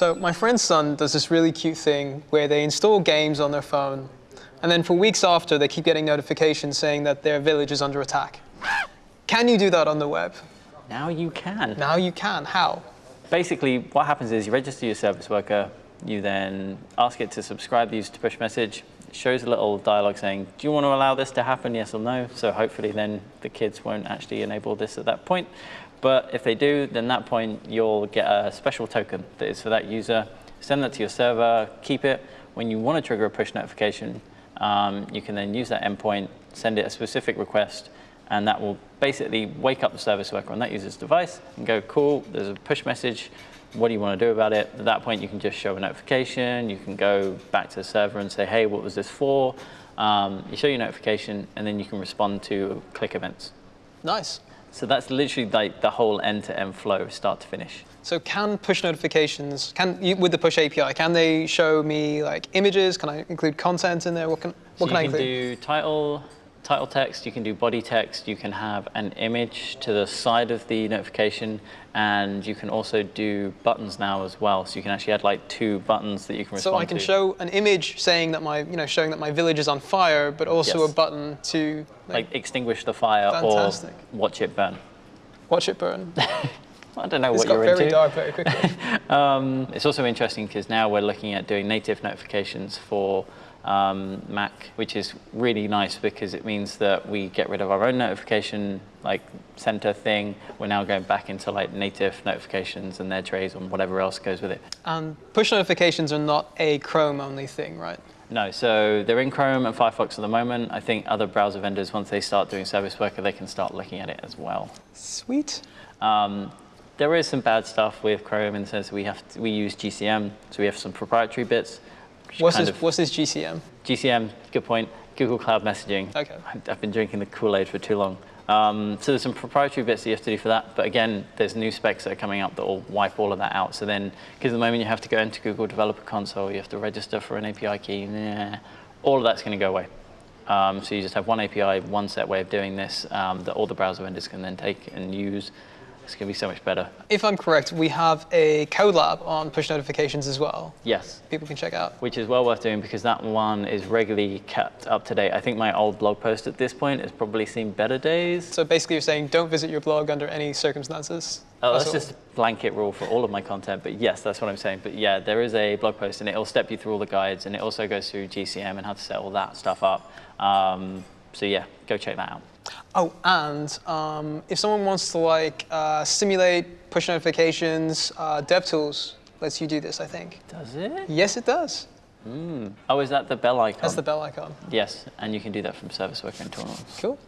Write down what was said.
So my friend's son does this really cute thing where they install games on their phone, and then for weeks after, they keep getting notifications saying that their village is under attack. Can you do that on the web? Now you can. Now you can. How? Basically, what happens is you register your service worker, you then ask it to subscribe the user to push message. It shows a little dialogue saying, do you want to allow this to happen, yes or no? So hopefully then the kids won't actually enable this at that point. But if they do, then that point you'll get a special token that is for that user. Send that to your server, keep it. When you want to trigger a push notification, um, you can then use that endpoint, send it a specific request, and that will basically wake up the service worker on that user's device and go, cool, there's a push message, what do you want to do about it? At that point, you can just show a notification, you can go back to the server and say, hey, what was this for? Um, you show your notification, and then you can respond to click events. Nice. So that's literally like the whole end-to-end flow, start to finish. So can push notifications, can you, with the push API, can they show me like images? Can I include content in there? What can, what so can I you include? can do title, title text, you can do body text, you can have an image to the side of the notification, and you can also do buttons now as well. So you can actually add like two buttons that you can respond to. So I can to. show an image saying that my, you know, showing that my village is on fire, but also Yes. a button to like, like extinguish the fire Fantastic. or watch it burn. watch it burn. I don't know It's what you're into. It's got very dark very quickly. Um, it's also interesting because now we're looking at doing native notifications for um, Mac, which is really nice because it means that we get rid of our own notification like center thing. We're now going back into like native notifications and their trays and whatever else goes with it. and push notifications are not a Chrome only thing, right? No, so they're in Chrome and Firefox at the moment. I think other browser vendors, once they start doing Service Worker, they can start looking at it as well. Sweet. Um, there is some bad stuff with Chrome in the sense that we have to, we use GCM, so we have some proprietary bits. What's this, of- what's this GCM? GCM, good point. Google Cloud Messaging. Okay. I've- I've been drinking the Kool-Aid for too long. Um, so there's some proprietary bits that you have to do for that. But again, there's new specs that are coming up that will wipe all of that out. So then, because at the moment you have to go into Google Developer Console, you have to register for an API key. Nah, all of that's going to go away. Um, so you just have one API, one set way of doing this um, that all the browser vendors can then take and use. It's going to be so much better. If I'm correct, we have a code lab on push notifications as well. Yes. People can check out. which is well worth doing because that one is regularly kept up to date. I think my old blog post at this point has probably seen better days. So basically, you're saying don't visit your blog under any circumstances. Oh, That's that's just a blanket rule for all of my content, but yes, that's what I'm saying. But yeah, there is a blog post and it'll step you through all the guides and it also goes through GCM and how to set all that stuff up. Um, so yeah, go check that out. Oh, and um, if someone wants to like uh, simulate push notifications, uh, DevTools lets you do this. I think. Does it? Yes, it does. Oh, is that the bell icon? That's the bell icon. Yes, and you can do that from Service Worker and Toolbox. Cool.